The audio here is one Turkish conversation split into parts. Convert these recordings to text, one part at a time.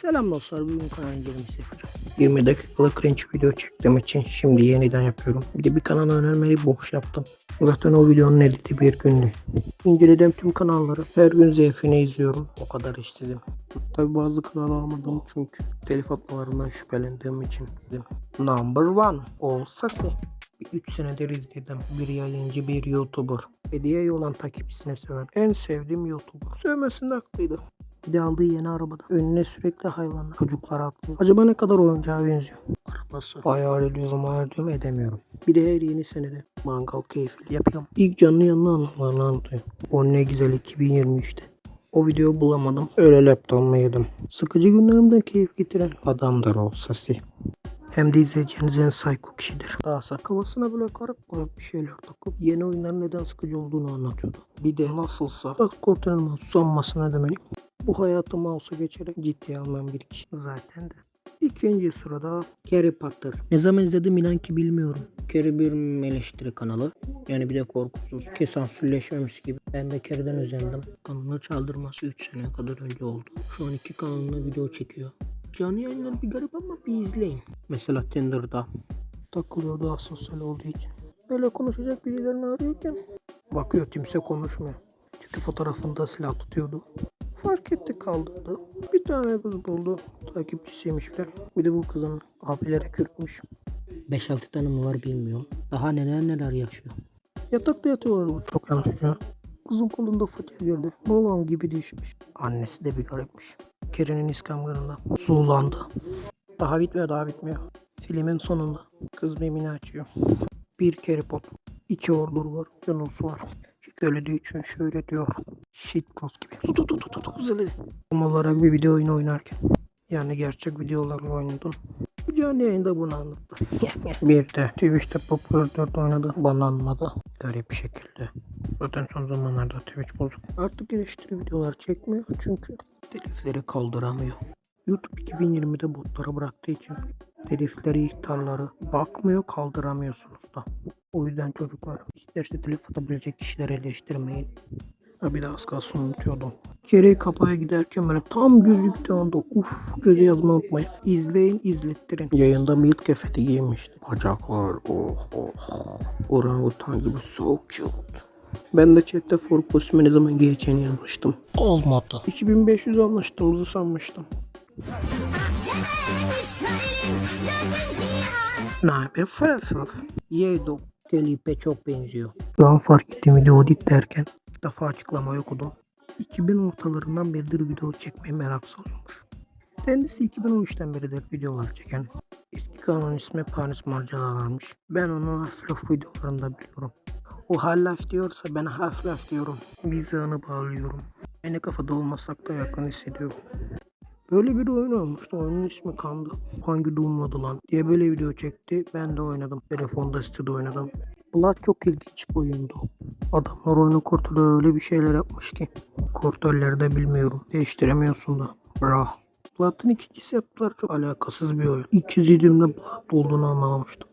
Selam dostlar, bugün kanal incelemesi yapacağım. 20 dakikalık cringe video çektiğim için şimdi yeniden yapıyorum. Bir de bir kanal önermeyi boş yaptım. Zaten o videonun editi bir gündü. İncelediğim tüm kanalları her gün zevkine izliyorum. O kadar istedim. Tabi bazı kanal almadım çünkü telif atmalarından şüphelendiğim için. Number one. Olsa ki. 3 senedir izledim. Bir yayıncı, bir YouTuber. Hediye olan takipçisine söven en sevdiğim YouTuber. Sövmesinde haklıydı. Bir de aldığı yeni arabada. Önüne sürekli hayvanlar, çocuklar atlıyor. Acaba ne kadar oyuncağa benziyor? Arabası. Hayal ediyorum, hayal ediyorum, edemiyorum. Bir de her yeni senede mangal keyfi yapıyorum. İlk canlı yanına anılarını anlatıyor. O ne güzel 2023'te. O videoyu bulamadım. Öyle laptop'umu yedim. Sıkıcı günlerimden keyif getiren adamdır o sesi. Hem de izleyeceğiniz en psycho kişidir. Daha sak kafasına böyle karıp karıp bir şeyler takıp yeni oyunların neden sıkıcı olduğunu anlatıyordu. Bir de nasılsa bak kurtarılma sanmasına demeliyim. Bu hayatı mouse'a geçerek ciddiye almayan bir kişi zaten de. İkinci sırada Harry Potter. Ne zaman izledim inan ki bilmiyorum. Carrie bir eleştiri kanalı. Yani bir de korkusuz. Ki sansürleşmemiş gibi. Ben de Carrie'den özendim. Kanalını çaldırması 3 sene kadar önce oldu. Şu an iki kanalına video çekiyor. Canlı yayınları bir garip ama bir izleyin. Mesela Tinder'da. Takılıyor daha sosyal olduğu için. Böyle konuşacak birilerini arıyorken bakıyor kimse konuşmuyor. Çünkü fotoğrafında silah tutuyordu. Fark etti kaldırdı. Bir tane kız buldu. Takipçisiymiş bir. Bir de bu kızın abileri kürkmüş. 5-6 tane mi var bilmiyorum. Daha neler neler yaşıyor. Yatakta yatıyorlar bu çok yanlış ya. Kızın kolunda fıtığı girdi. Balon gibi düşmüş. Annesi de bir garipmiş. Keren'in iskamlarında sulandı. Daha bitmiyor daha bitmiyor. Filmin sonunda kız memini açıyor. Bir kere pot. iki ordur var. Yunus var. Söylediği için şöyle diyor. Shit post gibi. Tut tut tut tut. Tam olarak bir video oyunu oynarken. Yani gerçek videolarla oynadım. Canlı yayında bunu anlattı. bir de Twitch'te Popular 4 oynadı. Banlanmadı. Garip bir şekilde. Zaten son zamanlarda Twitch bozuk. Artık eleştiri videolar çekmiyor çünkü telifleri kaldıramıyor. YouTube 2020'de botlara bıraktığı için telifleri, ihtarları bakmıyor kaldıramıyorsunuz da. O yüzden çocuklar isterse telif atabilecek kişileri eleştirmeyin. Ha bir de az kalsın unutuyordum. Kereyi kapaya giderken böyle tam gözüktüğü anda uf göze yazmayı unutmayın. İzleyin izlettirin. Yayında milk kefeti giymişti. Bacaklar oh oh. Orangutan gibi so cute. Ben de chatte for kostümü ne zaman giyeceğini yazmıştım. Olmadı. 2500 anlaştığımızı sanmıştım. Ne haber Fransız? Yedo. Felipe çok benziyor. An fark ettiğim video dik derken ilk defa açıklamayı okudum. 2000 ortalarından beridir video çekmeye merak salıyormuş. Kendisi 2013'ten beridir videolar çeken. Eski kanalın ismi Paris Marcalarlarmış. Ben onu Half-Life videolarında biliyorum. O Half-Life diyorsa ben Half-Life diyorum. Mizahını bağlıyorum. Aynı kafada olmasak da yakın hissediyorum. Böyle bir oyun olmuştu. Oyunun ismi kandı. Hangi Doom'ladı lan diye böyle video çekti. Ben de oynadım. Telefonda sitede oynadım. Bunlar çok ilginç bir oyundu. Adamlar oyunu kurtuluyor öyle bir şeyler yapmış ki. Kontrolleri de bilmiyorum. Değiştiremiyorsun da. Bra. Blood'ın ikincisi yaptılar çok alakasız bir oyun. İki zidimle Blood olduğunu anlamamıştım.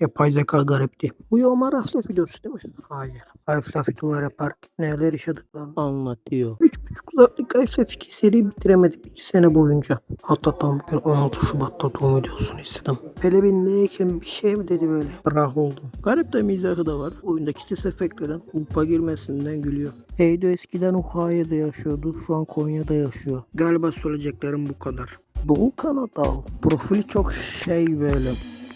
Yapay zeka garipti. Bu Yomar Half-Life videosu değil mi? Hayır. Half-Life videolar yaparken neler yaşadıklarını anlatıyor. 3,5 saatlik Half-Life 2 seri bitiremedik bir sene boyunca. Hatta tam bugün 16 Şubat'ta doğum videosunu izledim. Hele bir ne ekim bir şey mi dedi böyle. Bırak oldum. Garip de mizahı da var. Oyundaki ses efektlerin lupa girmesinden gülüyor. Heydo eskiden Ohio'da yaşıyordu. Şu an Konya'da yaşıyor. Galiba söyleyeceklerim bu kadar. Doğu Kanadal. Profili çok şey böyle.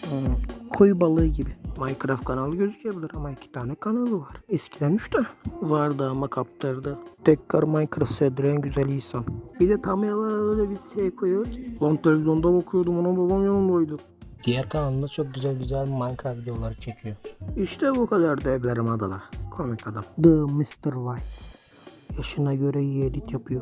Hmm, koyu balığı gibi. Minecraft kanalı gözükebilir ama iki tane kanalı var. Eskiden üç tane vardı ama kaptırdı. Tekrar Minecraft sevdiren güzel insan. Bir de tam öyle bir şey koyuyor ki. Lan televizyonda bakıyordum ona babam yanındaydı. Diğer kanalında çok güzel güzel Minecraft videoları çekiyor. İşte bu kadar da evlerim adalar. Komik adam. The Mr. White. Yaşına göre iyi edit yapıyor.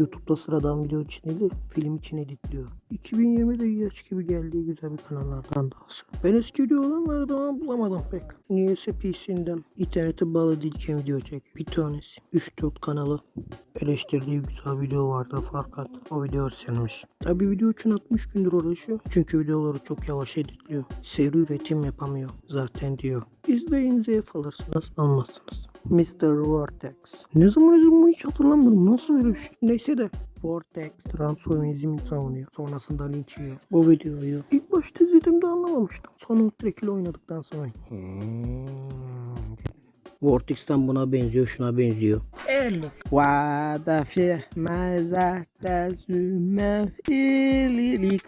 YouTube'da sıradan video için değil, film için editliyor. 2020'de yaş gibi geldiği güzel bir kanallardan dahası. Ben eski videolardan ama bulamadım pek. Niyeyse PC'nden internete bağlı değilken video çek. Bir tanesi. 3-4 kanalı eleştirdiği güzel video vardı fakat o video silmiş. Tabi video için 60 gündür uğraşıyor. Çünkü videoları çok yavaş editliyor. Seri üretim yapamıyor zaten diyor. İzleyin zevk alırsınız almazsınız. Mr. Vortex. Ne zaman izledim hiç hatırlamıyorum. Nasıl böyle bir şey? Neyse de Vortex transformizmi savunuyor. Sonrasında linç yiyor. Bu videoyu ilk başta izlediğimde anlamamıştım. Sonra ile oynadıktan sonra "Hmm." Vortex'ten buna benziyor, şuna benziyor. Erlik. Vada fi mazata züme ililik.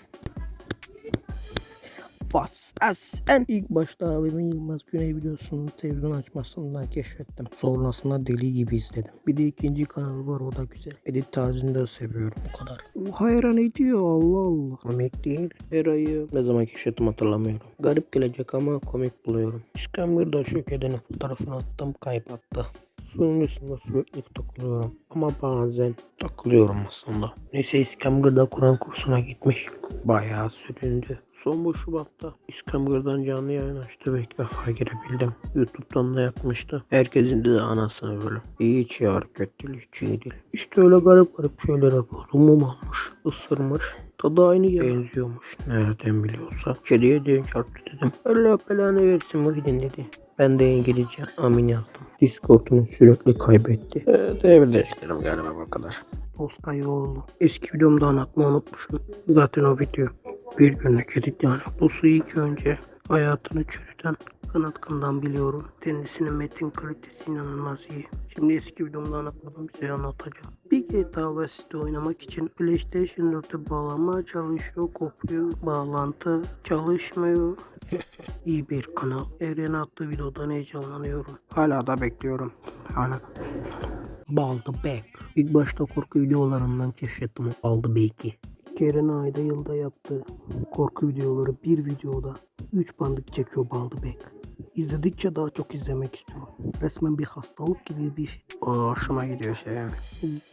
Bas as en ilk başta abimin Yılmaz Güney videosunu televizyon açmasından keşfettim. Sonrasında deli gibi izledim. Bir de ikinci kanalı var o da güzel. Edit tarzını da seviyorum. Bu kadar. O hayran ediyor Allah Allah. Komik değil. Eray'ı ne zaman keşfettim hatırlamıyorum. Garip gelecek ama komik buluyorum. İskambil'de şökedenin fotoğrafını attım kaybattı. Üstünde sürekli takılıyorum. Ama bazen takılıyorum aslında. Neyse İskambil'de Kur'an kursuna gitmiş. Bayağı süründü. Son bu Şubat'ta İskambil'den canlı yayın açtı ve ilk defa girebildim. Youtube'dan da yapmıştı. Herkesin de anasını böyle. İyi iyi hareket değil, iyi değil. İşte öyle garip garip şeyler yapıyordu. Mum almış, ısırmış. Tadı aynı ya. Benziyormuş. Nereden biliyorsa. Kediye de çarptı dedim. Allah belanı versin Muhyiddin dedi. Ben de İngilizce amin yazdım. Discord'unu sürekli kaybetti. Evet evde değiştirim galiba bu kadar. Oskayoğlu. Eski videomda anlatmayı unutmuşum. Zaten o video bir günlük edit yani. Bu su ilk önce hayatını çürüten kanatkandan biliyorum. Kendisinin metin kalitesi inanılmaz iyi. Şimdi eski videomda anlatmadım size anlatacağım. Bir GTA Vice City oynamak için PlayStation 4'e bağlanma çalışıyor, kopuyor, bağlantı çalışmıyor. iyi bir kanal. Evren attığı videodan heyecanlanıyorum. Hala da bekliyorum. Hala da Baldı Bek. İlk başta korku videolarından keşfettim o Baldı Bek'i. Keren ayda yılda yaptığı korku videoları bir videoda 3 bandık çekiyor Baldı Bek. İzledikçe daha çok izlemek istiyorum. Resmen bir hastalık gibi bir hoşuma gidiyor şey yani.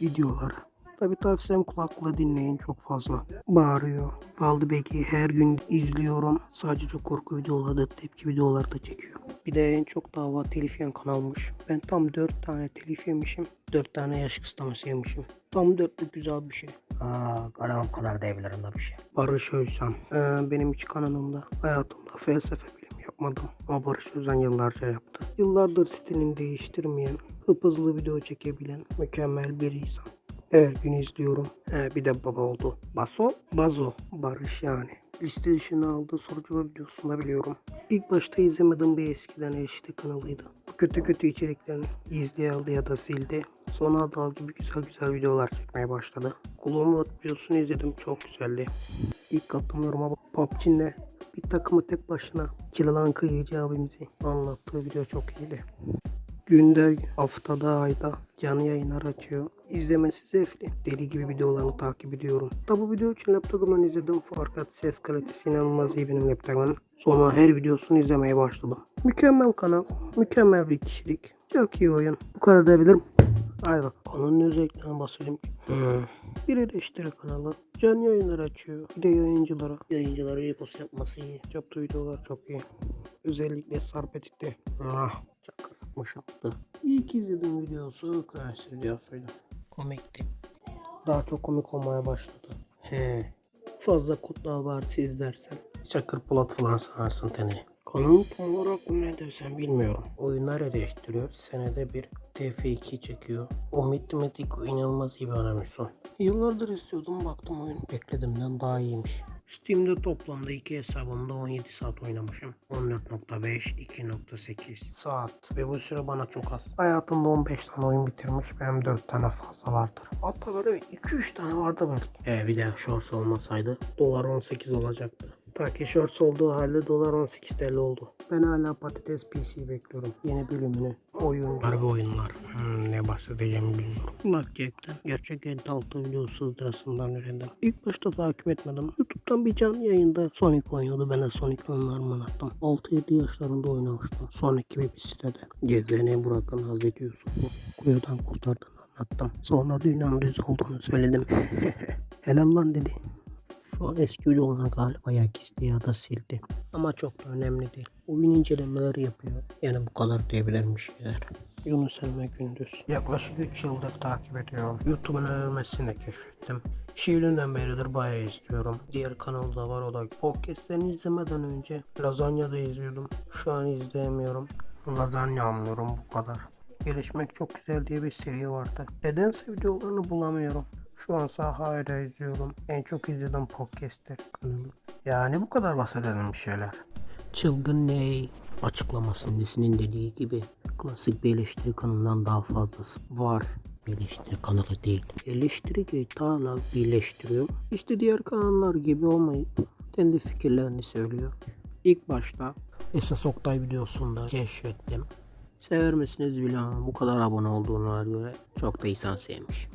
Videoları. Tabi tavsiyem kulakla dinleyin çok fazla. Bağırıyor. Baldı Bek'i her gün izliyorum. Sadece korku videoları da tepki videoları da çekiyor. Bir de en çok dava telif yiyen kanalmış. Ben tam 4 tane telif yemişim. 4 tane yaş kısıtlaması yemişim. Tam dörtlük güzel bir şey. Aa, kanalım kadar diyebilirim da bir şey. Barış Özcan. Ee, benim hiç kanalımda hayatımda felsefe yapmadım. Ama Barış Özcan yıllarca yaptı. Yıllardır stilini değiştirmeyen, hıp hızlı video çekebilen mükemmel bir insan. Her gün izliyorum. He, bir de baba oldu. Baso, Bazo, Barış yani. Liste dışına aldığı sorucu videosunda biliyorum. İlk başta izlemedim bir eskiden HD kanalıydı. Kötü kötü içeriklerini izleye aldı ya da sildi. Sonra dal gibi güzel güzel videolar çekmeye başladı. Kulağımı videosunu izledim çok güzeldi. İlk attığım yoruma PUBG'ne bir takımı tek başına killanan kıyıcı abimizi anlattığı video çok iyiydi. Günde, haftada, ayda canlı yayınlar açıyor. İzlemesi zevkli. Deli gibi videolarını takip ediyorum. Tabi bu video için laptopumdan izledim fakat ses kalitesi inanılmaz iyi benim laptopumun. Sonra her videosunu izlemeye başladım. Mükemmel kanal, mükemmel bir kişilik. Çok iyi oyun. Bu kadar diyebilirim. Haydi bak. Konunun özelliklerinden bahsedeyim. Hmm. Bir eleştiri kanalı. Canlı yayınlar açıyor. Bir de yayıncılara. Yayıncılara repost yapması iyi. Yaptığı videolar çok iyi. Özellikle Sarp Edit'te. Ah. Çakır yapmış yaptı. İlk izlediğim videosu Crash videosuydu. Komikti. Daha çok komik olmaya başladı. He. Fazla kutlu abartı izlersen. Çakır Polat falan sanarsın teni. Kanalın tam olarak ne desem bilmiyorum. Oyunlar eleştiriyor. Senede bir TF2 çekiyor. O matematik inanılmaz iyi bir animasyon. Yıllardır istiyordum baktım oyun beklediğimden daha iyiymiş. Steam'de toplamda iki hesabımda 17 saat oynamışım. 14.5, 2.8 saat. Ve bu süre bana çok az. Hayatımda 15 tane oyun bitirmiş. Benim 4 tane fazla vardır. Hatta böyle 2-3 tane vardı belki. E bir de shorts olmasaydı dolar 18 olacaktı. Ta ki shorts olduğu halde dolar 18 TL oldu. Ben hala patates PC bekliyorum. Yeni bölümünü. Oyuncu. Harbi oyunlar. Hmm, ne bahsedeceğimi bilmiyorum. Blackjack'ten gerçek 56 videosu sırasından öğrendim. İlk başta takip etmedim. YouTube'dan bir canlı yayında Sonic oynuyordu. Ben de Sonic oyunlarımı anlattım. 6-7 yaşlarında oynamıştım. Sonic gibi bir sitede. Gezeni bırakın Hazreti Yusuf'u kuyudan kurtardığını anlattım. Sonra dünyanın düz olduğunu söyledim. Helal lan dedi. Şu an eski videolar galiba ya kesti ya da sildi. Ama çok da önemli değil. Oyun incelemeleri yapıyor. Yani bu kadar diyebilirim bir şeyler. Yunus Emre Gündüz. Yaklaşık 3 yıldır takip ediyorum. YouTube'un övmesini keşfettim. Şiirinden beridir bayağı izliyorum. Diğer kanalda var o da. Podcast'lerini izlemeden önce Lazanya da izliyordum. Şu an izleyemiyorum. Lazanya anlıyorum bu kadar. Gelişmek çok güzel diye bir seri vardı. Nedense videolarını bulamıyorum. Şu an hala izliyorum. En çok izlediğim podcast'tir kanalı. Yani bu kadar bahsedelim bir şeyler. Çılgın Ney açıklamasındasının dediği gibi klasik bir eleştiri kanalından daha fazlası var. Bir eleştiri kanalı değil. Eleştiri Geyta'la birleştiriyor. İşte diğer kanallar gibi olmayıp kendi fikirlerini söylüyor. İlk başta Esas Oktay videosunda keşfettim. Sever misiniz bilmem bu kadar abone olduğuna göre çok da insan sevmiş.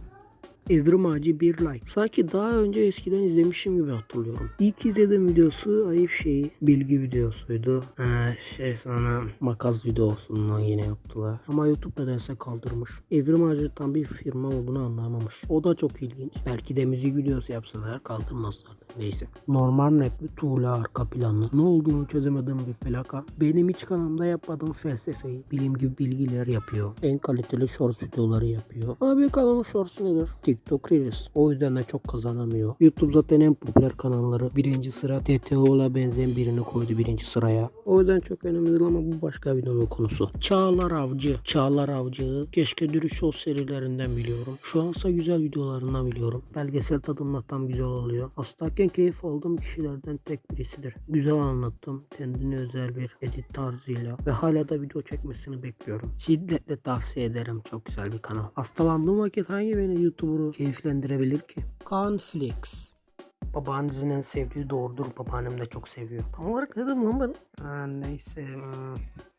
Evrim Ağacı bir like. Sanki daha önce eskiden izlemişim gibi hatırlıyorum. İlk izlediğim videosu ayıp şeyi bilgi videosuydu. Ee, şey sana makas videosundan yine yaptılar. Ama YouTube nedense kaldırmış. Evrim Ağacı tam bir firma olduğunu anlamamış. O da çok ilginç. Belki de müzik videosu yapsalar kaldırmazlardı. Neyse. Normal rapli tuğla arka planlı. Ne olduğunu çözemediğim bir plaka. Benim hiç kanalımda yapmadığım felsefeyi bilim gibi bilgiler yapıyor. En kaliteli shorts videoları yapıyor. Abi kanalın shorts nedir? TikTok Reels. O yüzden de çok kazanamıyor. YouTube zaten en popüler kanalları. Birinci sıra TTO'la benzeyen birini koydu birinci sıraya. O yüzden çok önemli değil ama bu başka videonun konusu. Çağlar Avcı. Çağlar Avcı. Keşke Dürüst Ol serilerinden biliyorum. Şu ansa güzel videolarından biliyorum. Belgesel tadımla tam güzel oluyor. Hastayken keyif aldığım kişilerden tek birisidir. Güzel anlattım. Kendine özel bir edit tarzıyla ve hala da video çekmesini bekliyorum. Şiddetle tavsiye ederim. Çok güzel bir kanal. Hastalandığım vakit hangi beni YouTuber'u keyiflendirebilir ki? Cornflakes. Babaannenizin en sevdiği doğrudur. Babaannem de çok seviyor. Tam olarak ne dedim lan ben? Ha, neyse. Hmm.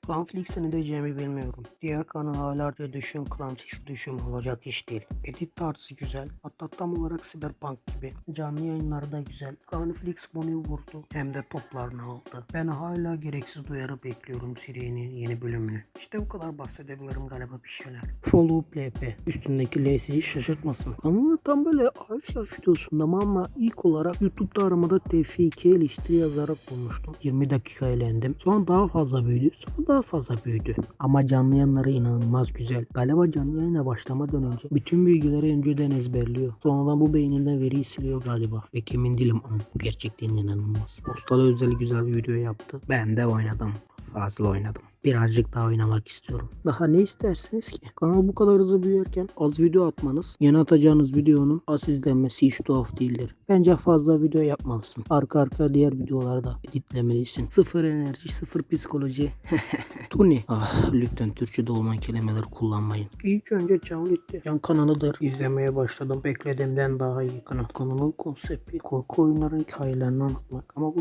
Clanflix'e ne diyeceğimi bilmiyorum. Diğer kanallarca düşün, Clanflix düşün olacak iş değil. Edit tarzı güzel. Hatta tam olarak Cyberpunk gibi. Canlı yayınları da güzel. Clanflix bunu vurdu. Hem de toplarını aldı. Ben hala gereksiz duyarı bekliyorum serinin yeni bölümünü. İşte bu kadar bahsedebilirim galiba bir şeyler. Follow PP. Üstündeki L sizi şaşırtmasın. Kanalı tam böyle hafif hafif videosunda ama ilk olarak YouTube'da aramada TF2 eleştiri yazarak bulmuştum. 20 dakika eğlendim. Sonra daha fazla büyüdü. Sonra daha fazla büyüdü. Ama canlı yayınları inanılmaz güzel. Galiba canlı yayına başlamadan önce bütün bilgileri önceden ezberliyor. Sonradan bu beyninden veriyi siliyor galiba. Ve emin değilim ama gerçekten inanılmaz. Postalı özel güzel video yaptı. Ben de oynadım. Fazla oynadım. Birazcık daha oynamak istiyorum. Daha ne istersiniz ki? Kanal bu kadar hızlı büyürken az video atmanız, yeni atacağınız videonun az izlenmesi hiç tuhaf değildir. Bence fazla video yapmalısın. Arka arka diğer videoları da editlemelisin. Sıfır enerji, sıfır psikoloji. Tuni. Ah lütfen Türkçe'de olmayan kelimeler kullanmayın. İlk önce Çavlitti. Yan kanalıdır. İzlemeye başladım. Beklediğimden daha iyi kanal. Kanalın konsepti korku oyunları hikayelerini anlatmak. Ama bu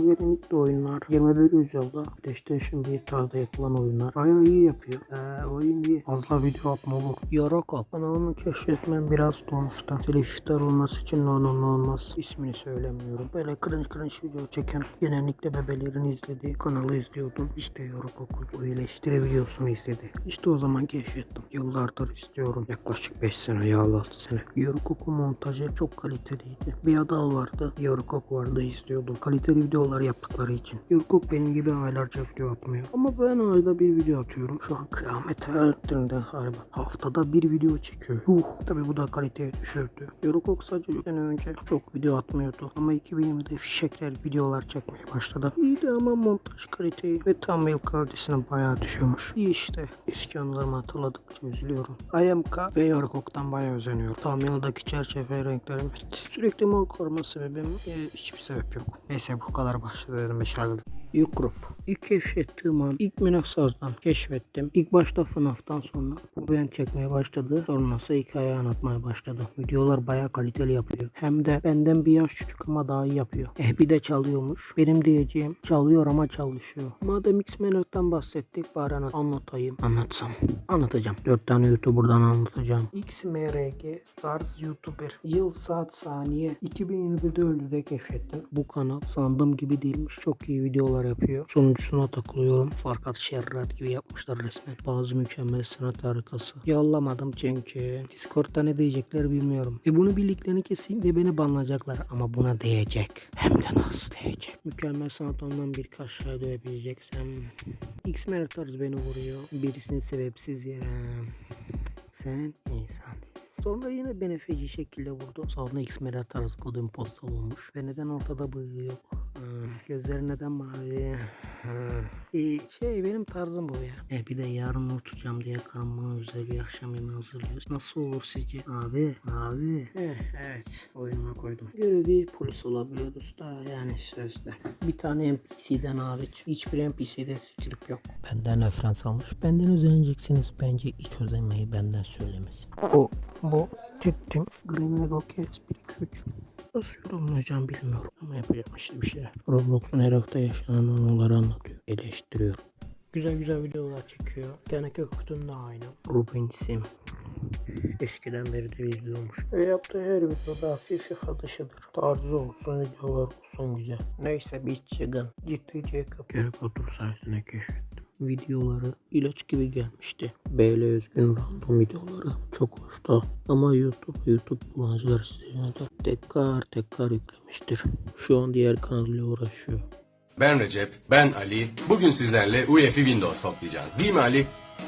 de oyunlar. 21 yüzyılda PlayStation 1 tarzda yapılan oyunlar. Bayağı iyi yapıyor. Ee, oyun iyi. Fazla video atma olur. Yoroko. Kanalını keşfetmem biraz. Telif iptal olması için no no no olmaz. İsmini söylemiyorum. Böyle cringe cringe video çeken genellikle bebelerin izlediği kanalı izliyordum. İşte Yoroko. Bu eleştiri videosunu izledi. İşte o zaman keşfettim. Yıllardır istiyorum. Yaklaşık 5 sene ya 6 sene. Yoroko montajı çok kaliteliydi. Bir adal vardı. Yoroko vardı izliyordum. Kaliteli videolar yaptıkları için. Yoroko benim gibi aylarca video atmıyor. Ama ben ayda bir video atıyorum. Şu an kıyamet hayatlarında galiba. Haftada bir video çekiyor. Uh, tabi bu da kaliteyi düşürdü. Yoroko sadece bir sene önce çok video atmıyordu. Ama 2020'de fişekler videolar çekmeye başladı. İyiydi ama montaj kaliteyi ve thumbnail kalitesini bayağı düşürmüş. İyi işte. Eski anılarımı hatırladıkça üzülüyorum. IMK ve Yorokok'tan bayağı özeniyorum. Thumbnail'daki çerçeve renklerim evet. Sürekli mor koruma sebebim e, hiçbir sebep yok. Neyse bu kadar başladım. Beşerledim. Yukrup. İlk keşfettiğim an ilk Minaxaz'dan keşfettim. İlk başta FNAF'tan sonra bu ben çekmeye başladı. Sonrası hikaye anlatmaya başladı. Videolar bayağı kaliteli yapıyor. Hem de benden bir yaş küçük ama daha iyi yapıyor. Eh bir de çalıyormuş. Benim diyeceğim çalıyor ama çalışıyor. Madem X-Men'den bahsettik bari anlat- anlatayım. Anlatsam. Anlatacağım. 4 tane YouTuber'dan anlatacağım. XMRG Stars YouTuber. Yıl saat saniye 2021'de öldü keşfettim. Bu kanal sandığım gibi değilmiş. Çok iyi videolar yapıyor. Sonuncusuna takılıyorum. Farkat Şerrat gibi yapmışlar resmen. Bazı mükemmel sanat harikası. Yollamadım çünkü. Discord'da ne diyecekler bilmiyorum. E bunu bildiklerini kesinlikle beni banlayacaklar. Ama buna değecek. Hem de nasıl değecek. Mükemmel sanat ondan birkaç şey dövebileceksem. X-Men tarzı beni vuruyor. Birisini sebepsiz yere. Sen insan değilsin. Sonra yine beni feci şekilde vurdu. Sonra X-Meral tarzı kodum postal olmuş. Ve neden ortada bıyığı yok? Hmm. Gözleri neden mavi? Hmm. Ee, şey benim tarzım bu ya. E bir de yarın unutacağım diye karım bana güzel bir akşam yemeği hazırlıyor. Nasıl olur sizce? Abi, abi. Eh, evet, oyunuma koydum. Görevi polis olabiliyoruz da yani sözde. Bir tane NPC'den hariç hiçbir NPC'de script yok. Benden referans almış. Benden özeneceksiniz. Bence hiç özenmeyi benden söylemez. O, bu, ciddim. Green Lego Cats 1 2 3. Nasıl yorumlayacağım bilmiyorum ama yapacağım işte bir şeyler. Roblox'un her hafta yaşanan anıları anlatıyor, eleştiriyor. Güzel güzel videolar çekiyor. Teneke Kutun da aynı. Ruben Sim. Eskiden beri de izliyormuş. Ve yaptığı her videoda hafif yakadışıdır. Tarzı olsun, videolar olsun güzel. Neyse bir çıkın. Ciddi Jacob. Harry Potter sayesinde keşfettim. Videoları ilaç gibi gelmişti. BL Özgün random videoları çok hoştu. Ama YouTube, YouTube kullanıcıları sizin de tekrar tekrar yüklemiştir. Şu an diğer kanalıyla uğraşıyor. Ben Recep, ben Ali. Bugün sizlerle UEFI Windows toplayacağız. Değil mi Ali?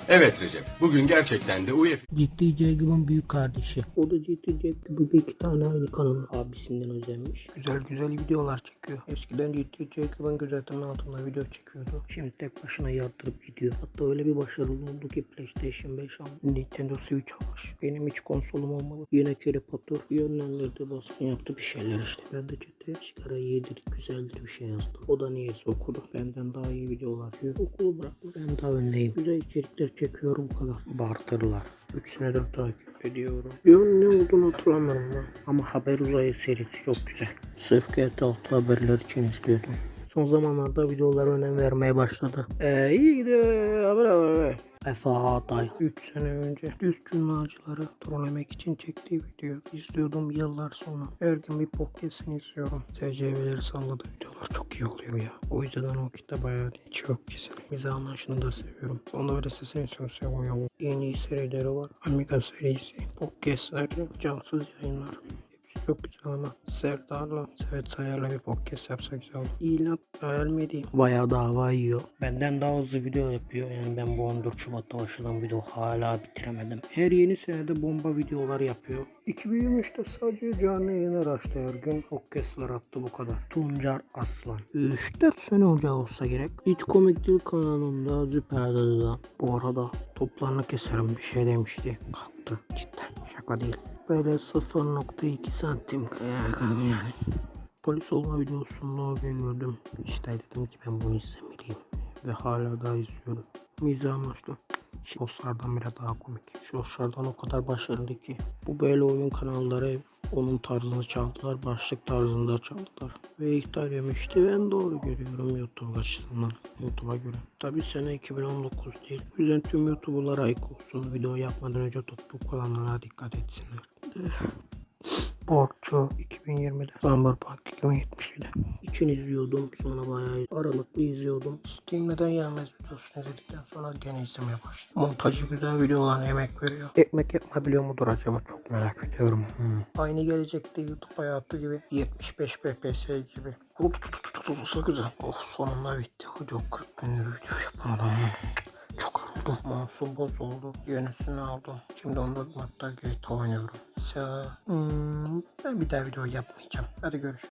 Evet Recep, bugün gerçekten de UEFI Ciddi Jacob'un büyük kardeşi. O da GT Jack gibi bir iki tane aynı kanalın abisinden özenmiş. Güzel güzel videolar çekiyor. Eskiden GT Jacob'ın gözetleme altında video çekiyordu. Şimdi tek başına yardırıp gidiyor. Hatta öyle bir başarılı oldu ki PlayStation 5 aldı. Nintendo Switch almış. Benim hiç konsolum olmalı. Yine Harry Potter yönlendirdi baskın yaptı bir şeyler işte. Ben de GT sigara iyidir, güzeldir bir şey yazdım. O da niyeyse okudu. Benden daha iyi videolar atıyor. Okulu bıraktı. Ben daha öndeyim. Güzel içerikler çekiyorum bu kadar. Bartırlar. 3 senedir takip ediyorum. Yön ne olduğunu hatırlamıyorum lan. Ama Haber Uzayı serisi çok güzel. Sırf GT6 haberler için izliyordum. Son zamanlarda videolara önem vermeye başladı. Ee, iyi gidiyor. Haber haber. Efa Atay. 3 sene önce düz cümlacıları trollemek için çektiği video izliyordum yıllar sonra. Her gün bir podcastini izliyorum. SCV'leri salladığı videolar çok iyi oluyor ya. O yüzden o kitle bayağı çok güzel. Bize anlaşını da seviyorum. Onda bir sesini çok seviyorum. Yeni iyi serileri var. Amiga serisi. Podcastler, cansız yayınlar. Çok güzel ama Serdar'la Sevet Sayar'la bir podcast yapsak güzel olur. İlan hayal mi diyeyim? Bayağı dava yiyor. Benden daha hızlı video yapıyor. Yani ben bu 14 Şubat'ta başladığım video hala bitiremedim. Her yeni senede bomba videolar yapıyor. 2023'te sadece canlı yayınlar açtı her gün. Podcastlar attı bu kadar. Tuncer Aslan. 3-4 sene önce olsa gerek. Hiç komik değil kanalında Züperde'de. Bu arada toplarını keserim bir şey demişti. Kalktı. Cidden şaka değil. Böyle 0.2 santim yani. Polis olma videosunda gördüm. İşte dedim ki ben bunu izlemeliyim. Ve hala daha izliyorum. Mizah amaçlı. Shortslardan bile daha komik. Shortslardan o kadar başarılı ki. Bu böyle oyun kanalları onun tarzını çaldılar. Başlık tarzında çaldılar. Ve iptal yemişti. Ben doğru görüyorum YouTube açısından. YouTube'a göre. Tabi sene 2019 değil. O yüzden tüm YouTuber'lara ayık olsun. Video yapmadan önce topluluk olanlara dikkat etsinler. Borçlu 2020'de. Summer Park 2070'de. İçin izliyordum. Sonra bayağı aralıklı izliyordum. Steam neden gelmez videosunu izledikten sonra gene izlemeye başladım. Montajı güzel videolar emek veriyor. Ekmek yapabiliyor mudur acaba? Çok merak ediyorum. Hmm. Aynı gelecekte YouTube hayatı gibi 75 FPS gibi. Olsa güzel. Oh sonunda bitti. Video 40 gündür video yapamadım. Çok yoruldum. Masum bozuldu. Yenisini aldım. Şimdi onda hatta GTA oynuyorum. Mesela, hmm, ben bir daha video yapmayacağım. Hadi görüşürüz.